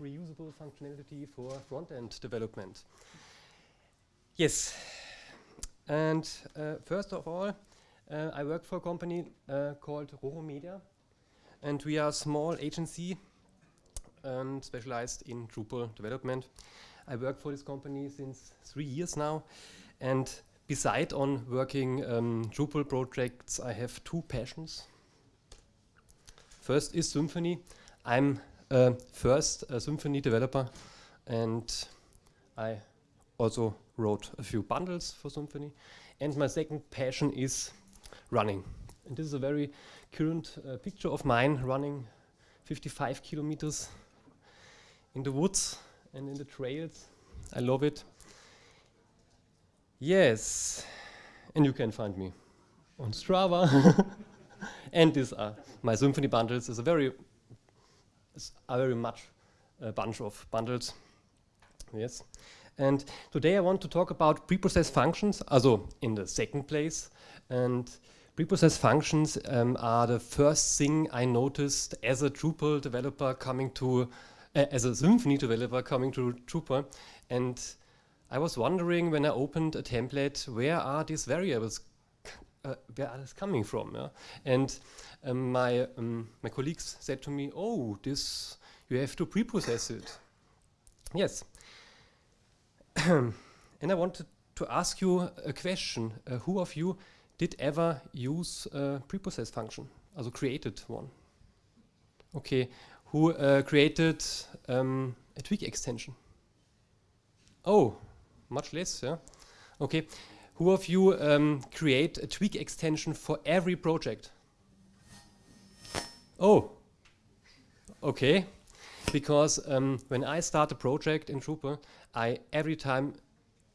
reusable functionality for front-end development. Yes, and uh, first of all, uh, I work for a company uh, called Roro Media, and we are a small agency and specialized in Drupal development. I work for this company since three years now, and beside on working um, Drupal projects, I have two passions. First is Symfony. I'm uh, first a Symfony developer, and I also wrote a few bundles for Symfony. And my second passion is running. And this is a very current uh, picture of mine running 55 kilometers in the woods and in the trails. I love it. Yes, and you can find me on Strava. and these are my Symfony bundles. It's a very, it's a very much a bunch of bundles. Yes. And today I want to talk about preprocess functions, also in the second place. And preprocess functions um, are the first thing I noticed as a Drupal developer coming to, uh, as a Symfony developer coming to Drupal. And I was wondering when I opened a template, where are these variables, uh, where are they coming from? Yeah? And um, my, um, my colleagues said to me, oh, this, you have to preprocess it. Yes, and I wanted to ask you a question. Uh, who of you did ever use a preprocess function, also created one? Okay, who uh, created um, a Twig extension? Oh, much less, yeah? Okay, who of you um, create a Twig extension for every project? Oh, okay, because um, when I start a project in Drupal, I every time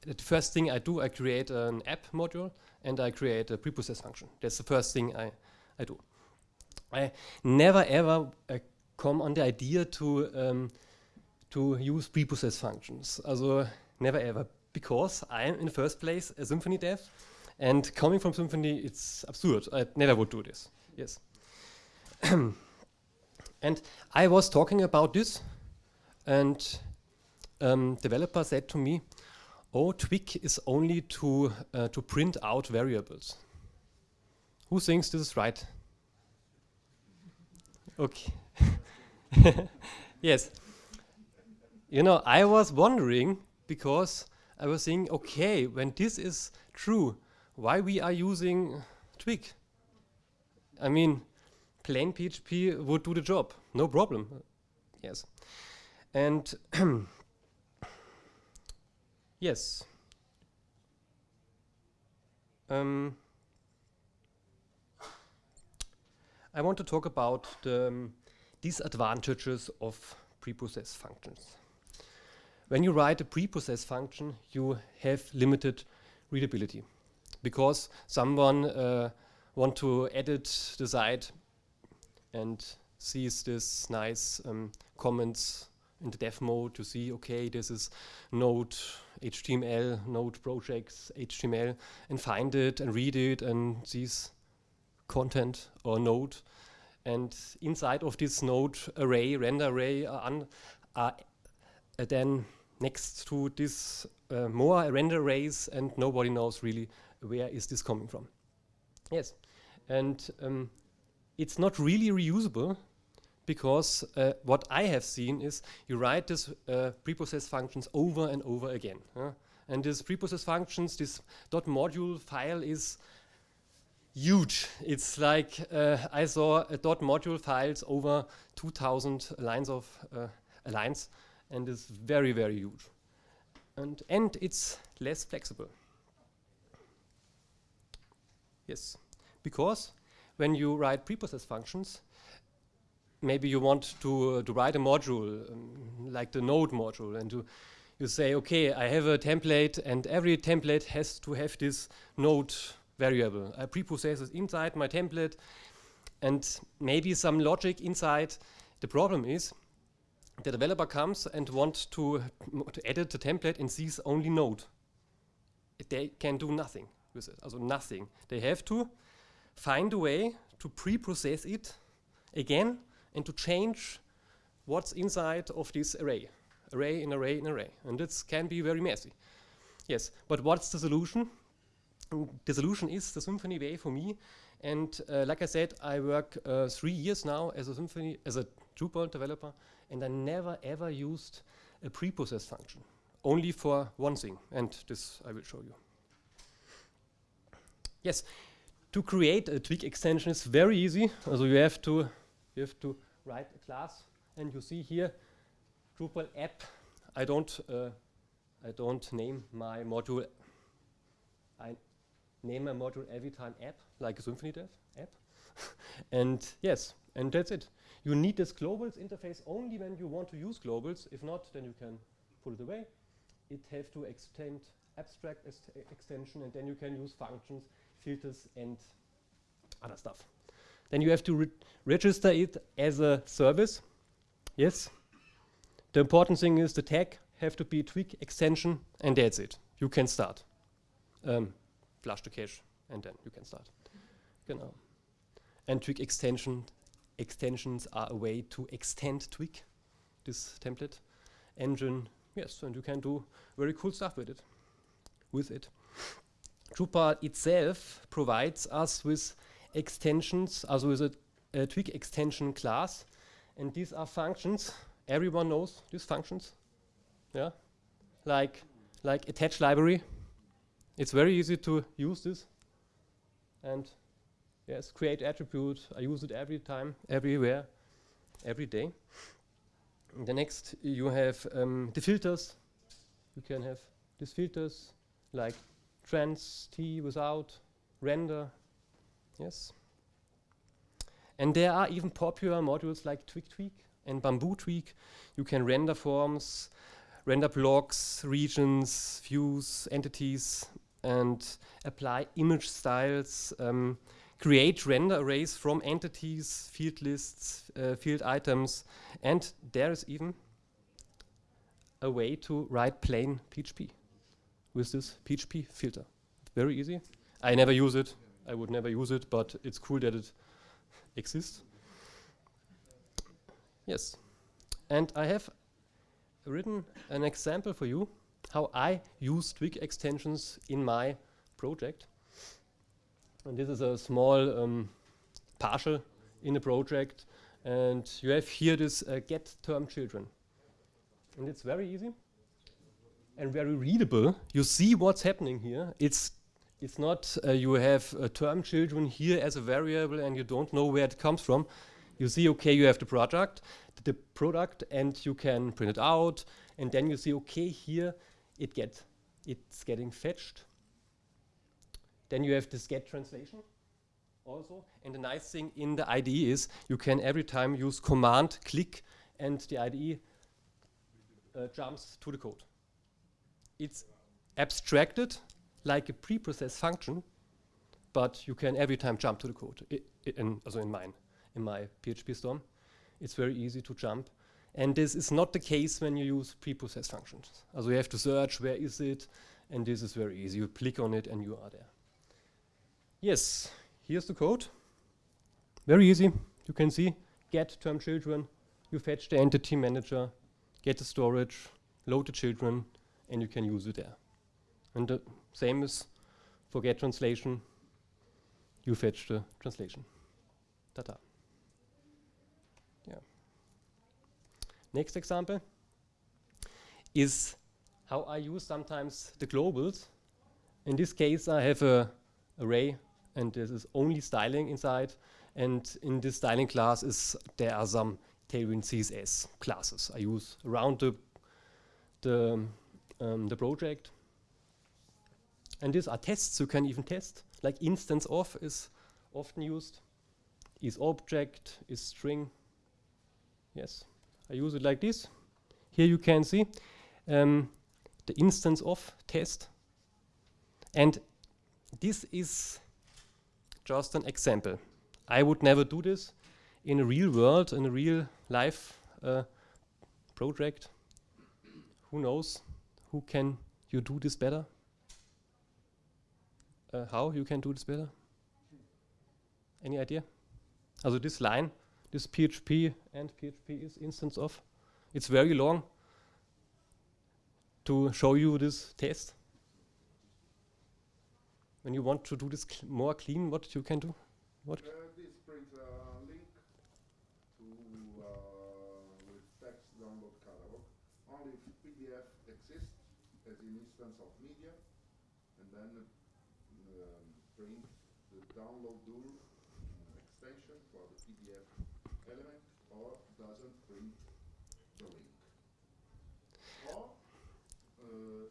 the first thing I do, I create an app module and I create a preprocess function. That's the first thing I, I do. I never ever uh, come on the idea to um, to use preprocess functions. Also never ever, because I am in the first place a Symfony dev, and coming from Symfony, it's absurd. I never would do this. Yes. and I was talking about this, and um, developer said to me, oh, Twig is only to, uh, to print out variables. Who thinks this is right? Okay. yes. You know, I was wondering because I was thinking, okay, when this is true, why we are using Twig? I mean, plain PHP would do the job, no problem. Yes. And Yes. Um, I want to talk about the um, disadvantages of preprocess functions. When you write a preprocess function, you have limited readability because someone uh, want to edit the site and sees this nice um, comments in the dev mode to see, okay, this is node HTML, node projects, HTML, and find it and read it and sees content or node. And inside of this node array, render array, uh, then next to this uh, more render arrays and nobody knows really where is this coming from. Yes, and um, it's not really reusable because uh, what I have seen is you write this uh, preprocess functions over and over again. And this preprocess functions, this dot module file is huge. It's like uh, I saw a dot module files over 2,000 lines of uh, lines, and it's very, very huge. And, and it's less flexible. Yes, because when you write preprocess functions, maybe you want to, uh, to write a module, um, like the node module, and to, you say, okay, I have a template, and every template has to have this node variable. I preprocess it inside my template, and maybe some logic inside. The problem is, the developer comes and wants to, to edit the template and sees only node. They can do nothing with it, also nothing. They have to find a way to pre-process it again and to change what's inside of this array, array in array in array, and this can be very messy. Yes, but what's the solution? The solution is the Symfony way for me, and uh, like I said, I work uh, three years now as a Symfony as a Drupal developer, and I never ever used a preprocess function, only for one thing, and this I will show you. Yes, to create a Twig extension is very easy. So you have to you have to write a class, and you see here Drupal app. I don't uh, I don't name my module. I name my module every time app, like a Symfony Dev app. and yes, and that's it. You need this globals interface only when you want to use globals. If not, then you can pull it away. It has to extend abstract extension, and then you can use functions, filters, and other stuff. Then you have to re register it as a service. Yes. The important thing is the tag have to be Twig extension, and that's it. You can start. Um, flush the cache, and then you can start. Genau. And Twig extension extensions are a way to extend Twig, this template engine. Yes, and you can do very cool stuff with it. With it. Drupal itself provides us with extensions, also with a, a Twig extension class, and these are functions. Everyone knows these functions, yeah, like like attach library. It's very easy to use this, and yes, create attribute. I use it every time, everywhere, every day. The next, you have um, the filters. You can have these filters like trans t without render Yes. And there are even popular modules like Twig Tweak and Bamboo Twig. You can render forms, render blocks, regions, views, entities, and apply image styles, um, create render arrays from entities, field lists, uh, field items, and there is even a way to write plain PHP with this PHP filter. Very easy. I never use it. I would never use it, but it's cool that it exists. Yes. And I have written an example for you how I use Twig extensions in my project. And this is a small um, partial in the project. And you have here this uh, get term children. And it's very easy and very readable. You see what's happening here. It's it's not uh, you have uh, term children here as a variable and you don't know where it comes from. You see, okay, you have the product, the product, and you can print it out, and then you see, okay, here it get it's getting fetched. Then you have this get translation also, and the nice thing in the IDE is you can every time use command click, and the IDE uh, jumps to the code. It's abstracted like a preprocessed function, but you can every time jump to the code. I, in, also in mine, in my PhpStorm, it's very easy to jump. And this is not the case when you use preprocessed functions. Also you have to search where is it, and this is very easy. You click on it and you are there. Yes, here's the code. Very easy. You can see get term children, you fetch the entity manager, get the storage, load the children, and you can use it there. And the same as for get translation, you fetch the translation. Ta-ta. Yeah. Next example is how I use sometimes the globals. In this case, I have a array, and this is only styling inside. And in this styling class is there are some Tailwind CSS classes I use around the the, um, the project. And these are tests you can even test, like instance of is often used, is object, is string. Yes, I use it like this. Here you can see um, the instance of test. And this is just an example. I would never do this in a real world, in a real life uh, project. Who knows? Who can you do this better? uh, how you can do this better? Any idea? Also this line this PHP and PHP is instance of. It's very long to show you this test. When you want to do this cl more clean, what you can do? What? Uh, this brings a link to uh, with text download catalog. Only if PDF exists as an instance of media, and then um, print the download DUR extension for the PDF element, or doesn't print the link. Or, uh,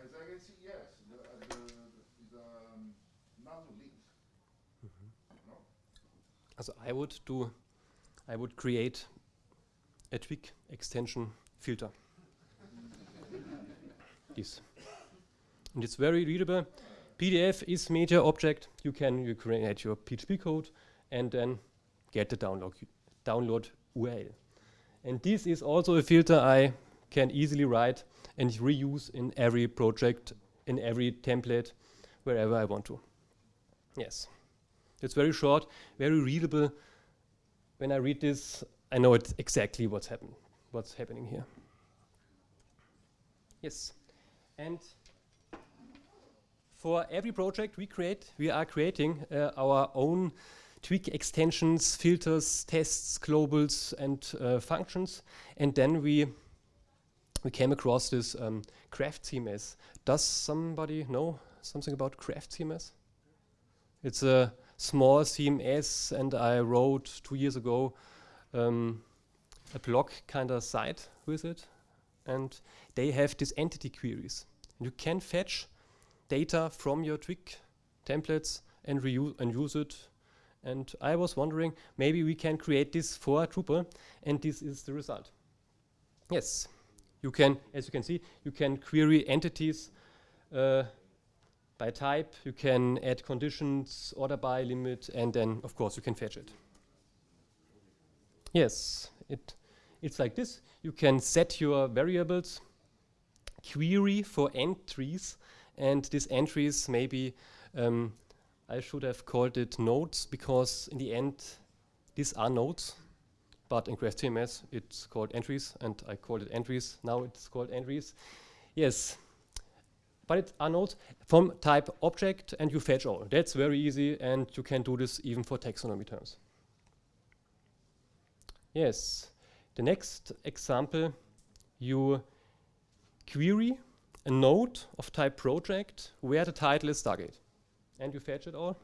as I can see, yes, the, uh, the, the, the um, Mm-hmm. No? Also I would do, I would create a Twig extension filter. this. And it's very readable. PDF is media object. You can you create your PHP code and then get the download download URL. And this is also a filter I can easily write and reuse in every project, in every template, wherever I want to. Yes. It's very short, very readable. When I read this, I know it's exactly what's happen what's happening here. Yes. And for every project we create, we are creating uh, our own Twig extensions, filters, tests, globals, and uh, functions. And then we we came across this um, Craft CMS. Does somebody know something about Craft CMS? It's a small CMS, and I wrote two years ago um, a blog kind of site with it. And they have these entity queries. You can fetch data from your Twig templates and reuse and use it. And I was wondering, maybe we can create this for Drupal, and this is the result. Yes, you can, as you can see, you can query entities uh, by type, you can add conditions, order by limit, and then, of course, you can fetch it. Yes, it, it's like this. You can set your variables, query for entries, and these entries maybe, um, I should have called it nodes, because in the end, these are nodes, but in Craft CMS it's called entries, and I called it entries. Now it's called entries. Yes, but it are nodes from type object, and you fetch all. That's very easy, and you can do this even for taxonomy terms. Yes, the next example, you query a node of type project where the title is Stargate, and you fetch it all.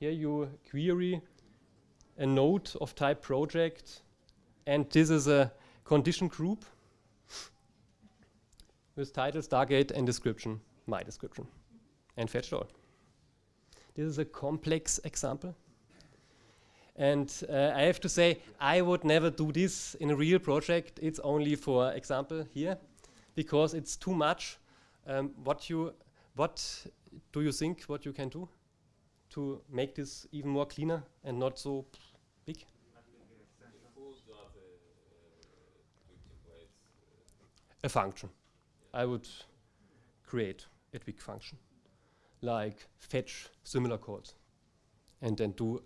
Here you query a node of type project, and this is a condition group with title, Stargate, and description, my description, and fetch it all. This is a complex example. And uh, I have to say, I would never do this in a real project. It's only for example here, because it's too much. Um, what you, what do you think? What you can do to make this even more cleaner and not so big? A function. I would create a Twig function, like fetch similar calls, and then do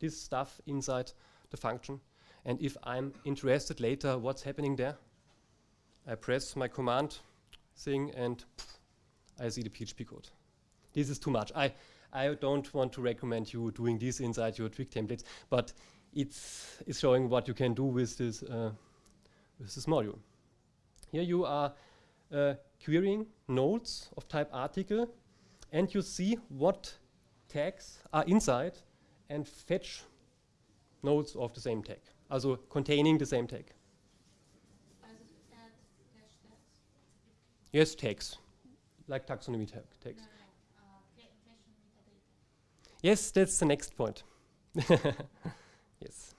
this stuff inside the function. And if I'm interested later what's happening there, I press my command thing and I see the PHP code. This is too much. I, I don't want to recommend you doing this inside your Twig templates, but it's, it's showing what you can do with this, uh, with this module. Here you are uh, querying nodes of type article, and you see what tags are inside and fetch nodes of the same tag, also containing the same tag. Yes, tags, like taxonomy tag, tags. Yes, that's the next point. yes.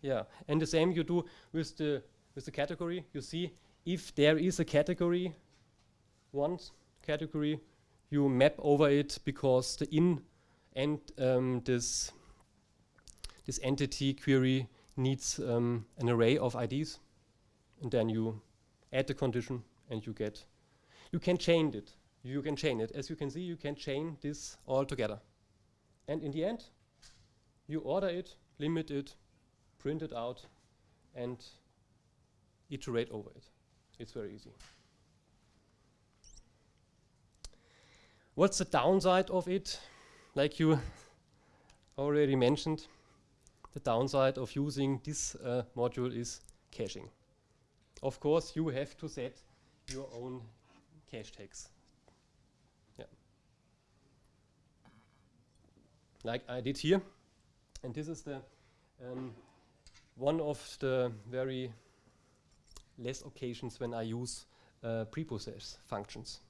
Yeah, and the same you do with the with the category. You see, if there is a category, one category, you map over it because the in and um, this this entity query needs um, an array of IDs, and then you add the condition and you get. You can change it. you can chain it. As you can see, you can chain this all together. And in the end, you order it, limit it, print it out, and iterate over it. It's very easy. What's the downside of it? Like you already mentioned, the downside of using this uh, module is caching. Of course, you have to set your own cache tags. Yeah. Like I did here. And this is the um, one of the very less occasions when I use uh, preprocess functions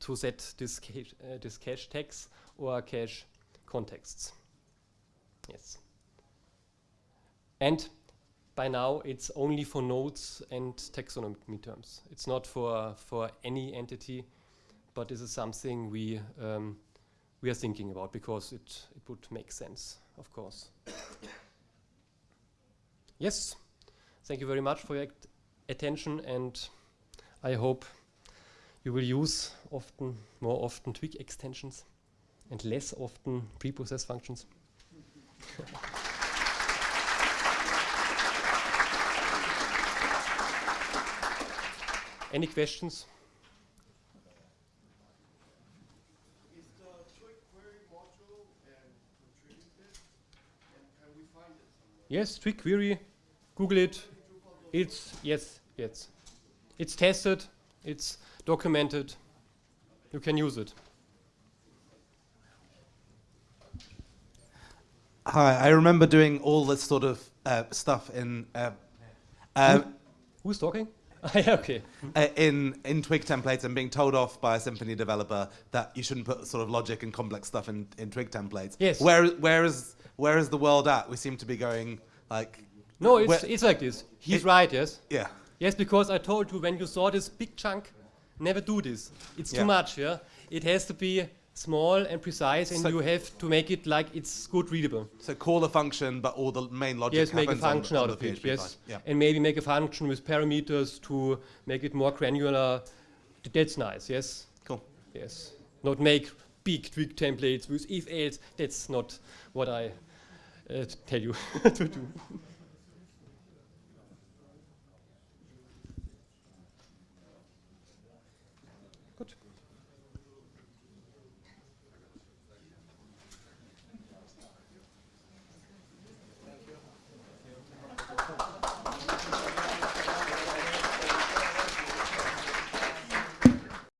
to set this cache, uh, this cache tags or cache contexts. Yes. And by now it's only for nodes and taxonomy terms. It's not for for any entity, but this is something we um, we are thinking about because it it would make sense, of course. yes, thank you very much for your attention, and I hope you will use often more often Twig extensions and less often preprocess functions. Any questions? Yes, Twig query, Google it. It's yes, yes. It's tested, it's documented. You can use it. Hi, I remember doing all this sort of uh, stuff in uh, uh, Who's talking? Yeah, okay. uh, in in Twig templates and being told off by a Symfony developer that you shouldn't put sort of logic and complex stuff in, in Twig templates. Yes. Where where is where is the world at? We seem to be going like No, it's it's like this. He's It- right, yes. yeah. Yes, because I told you when you saw this big chunk, never do this. It's Yeah. too much, yeah. It has to be small and precise, and So- you have to make it like it's good readable. So call a function, but all the main logic yes, make a on- function on out the of it. Yes. Yeah. and maybe make a function with parameters to make it more granular. That's nice. Yes. Cool. Yes. Not make big Twig templates with if else. That's not what I uh, tell you to do.